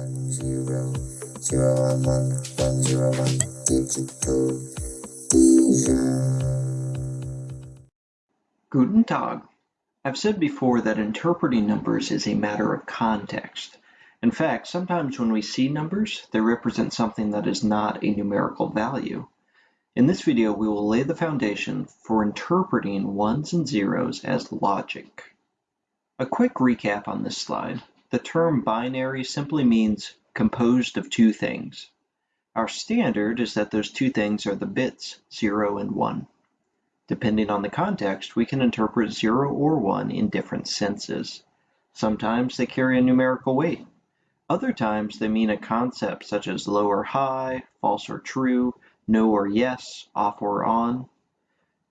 one zero zero one one one zero one digital Guten Tag. I've said before that interpreting numbers is a matter of context. In fact, sometimes when we see numbers, they represent something that is not a numerical value. In this video, we will lay the foundation for interpreting ones and zeros as logic. A quick recap on this slide. The term binary simply means composed of two things. Our standard is that those two things are the bits 0 and 1. Depending on the context, we can interpret 0 or 1 in different senses. Sometimes they carry a numerical weight. Other times they mean a concept such as low or high, false or true, no or yes, off or on.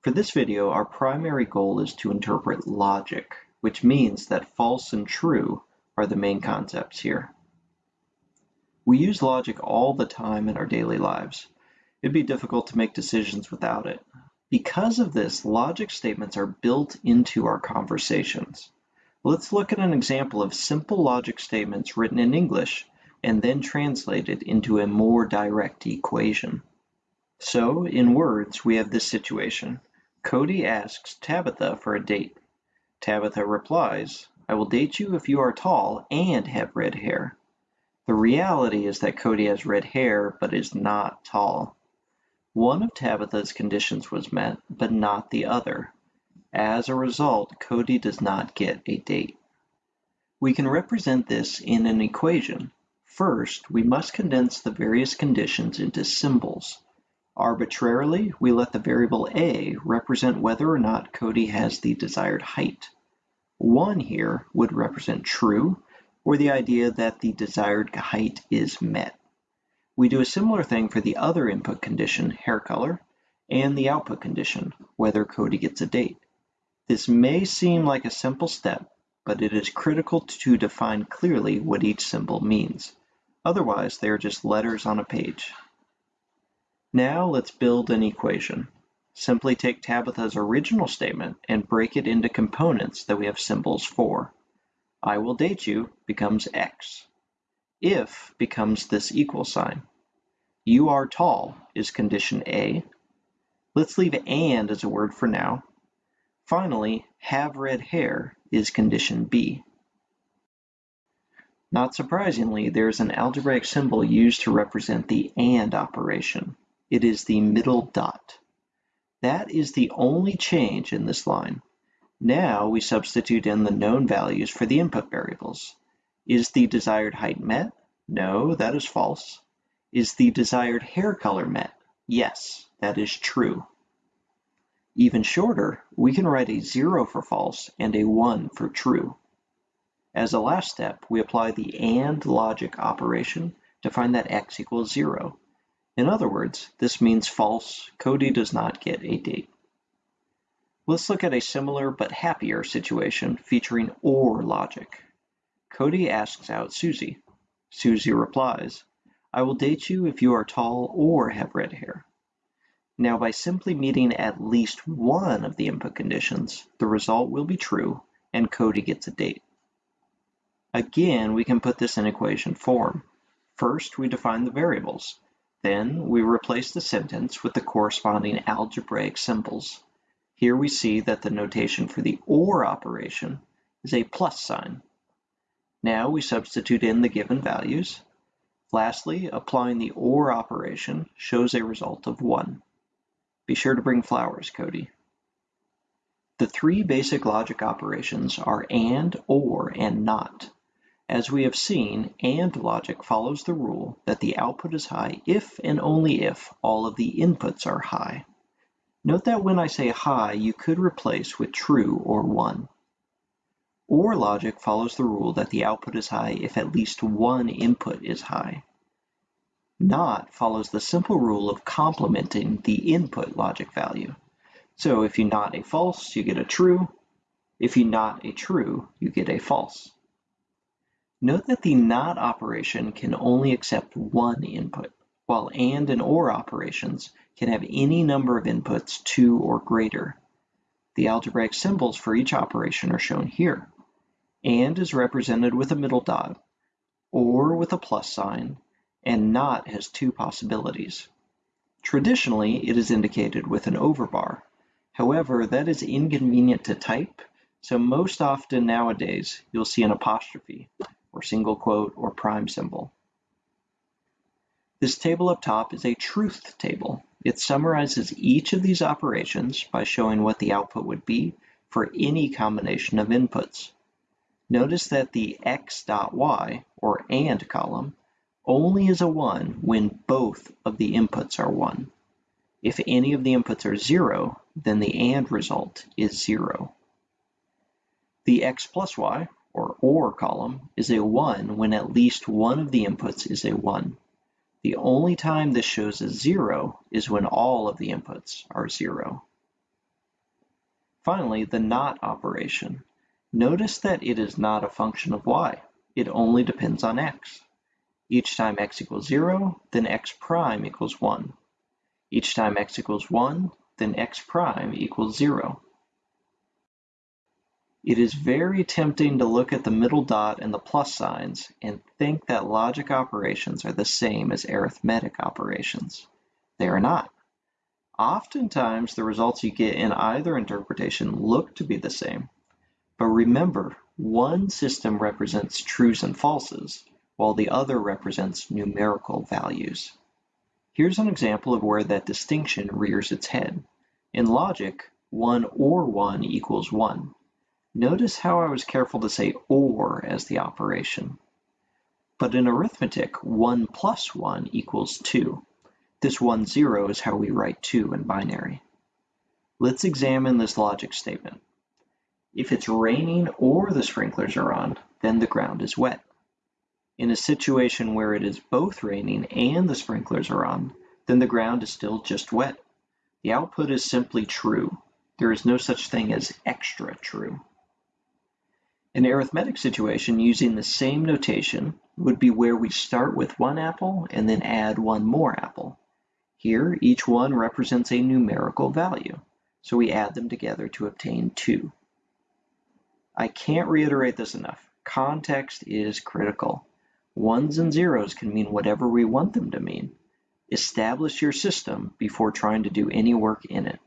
For this video, our primary goal is to interpret logic which means that false and true are the main concepts here. We use logic all the time in our daily lives. It'd be difficult to make decisions without it. Because of this, logic statements are built into our conversations. Let's look at an example of simple logic statements written in English and then translated into a more direct equation. So, in words, we have this situation. Cody asks Tabitha for a date. Tabitha replies, I will date you if you are tall and have red hair. The reality is that Cody has red hair but is not tall. One of Tabitha's conditions was met, but not the other. As a result, Cody does not get a date. We can represent this in an equation. First, we must condense the various conditions into symbols. Arbitrarily, we let the variable a represent whether or not Cody has the desired height. 1 here would represent true, or the idea that the desired height is met. We do a similar thing for the other input condition, hair color, and the output condition, whether Cody gets a date. This may seem like a simple step, but it is critical to define clearly what each symbol means. Otherwise, they are just letters on a page. Now let's build an equation. Simply take Tabitha's original statement and break it into components that we have symbols for. I will date you becomes X. If becomes this equal sign. You are tall is condition A. Let's leave and as a word for now. Finally, have red hair is condition B. Not surprisingly, there is an algebraic symbol used to represent the AND operation. It is the middle dot. That is the only change in this line. Now we substitute in the known values for the input variables. Is the desired height met? No, that is false. Is the desired hair color met? Yes, that is true. Even shorter, we can write a 0 for false and a 1 for true. As a last step, we apply the AND logic operation to find that x equals 0. In other words, this means false, Cody does not get a date. Let's look at a similar but happier situation featuring OR logic. Cody asks out Susie. Susie replies, I will date you if you are tall or have red hair. Now by simply meeting at least one of the input conditions, the result will be true and Cody gets a date. Again, we can put this in equation form. First, we define the variables. Then we replace the sentence with the corresponding algebraic symbols. Here we see that the notation for the OR operation is a plus sign. Now we substitute in the given values. Lastly, applying the OR operation shows a result of 1. Be sure to bring flowers, Cody. The three basic logic operations are AND, OR, and NOT. As we have seen, AND logic follows the rule that the output is high if and only if all of the inputs are high. Note that when I say high, you could replace with true or 1. OR logic follows the rule that the output is high if at least one input is high. NOT follows the simple rule of complementing the input logic value. So if you NOT a false, you get a true. If you NOT a true, you get a false. Note that the NOT operation can only accept one input, while AND and OR operations can have any number of inputs, two or greater. The algebraic symbols for each operation are shown here. AND is represented with a middle dot. or with a plus sign, and not has two possibilities. Traditionally, it is indicated with an overbar. However, that is inconvenient to type, so most often nowadays you'll see an apostrophe, or single quote, or prime symbol. This table up top is a truth table. It summarizes each of these operations by showing what the output would be for any combination of inputs. Notice that the x.y, or AND column, only is a 1 when both of the inputs are 1. If any of the inputs are 0, then the AND result is 0. The x plus y, or OR column, is a 1 when at least one of the inputs is a 1. The only time this shows a zero is when all of the inputs are zero. Finally, the NOT operation. Notice that it is not a function of y. It only depends on x. Each time x equals 0, then x prime equals 1. Each time x equals 1, then x prime equals 0. It is very tempting to look at the middle dot and the plus signs and think that logic operations are the same as arithmetic operations. They are not. Oftentimes, the results you get in either interpretation look to be the same. But remember, one system represents trues and falses, while the other represents numerical values. Here's an example of where that distinction rears its head. In logic, 1 or 1 equals 1. Notice how I was careful to say OR as the operation. But in arithmetic, 1 plus 1 equals 2. This 1, 0 is how we write 2 in binary. Let's examine this logic statement. If it's raining or the sprinklers are on, then the ground is wet. In a situation where it is both raining and the sprinklers are on, then the ground is still just wet. The output is simply true. There is no such thing as extra true. An arithmetic situation using the same notation would be where we start with one apple and then add one more apple. Here, each one represents a numerical value, so we add them together to obtain 2. I can't reiterate this enough. Context is critical. Ones and zeros can mean whatever we want them to mean. Establish your system before trying to do any work in it.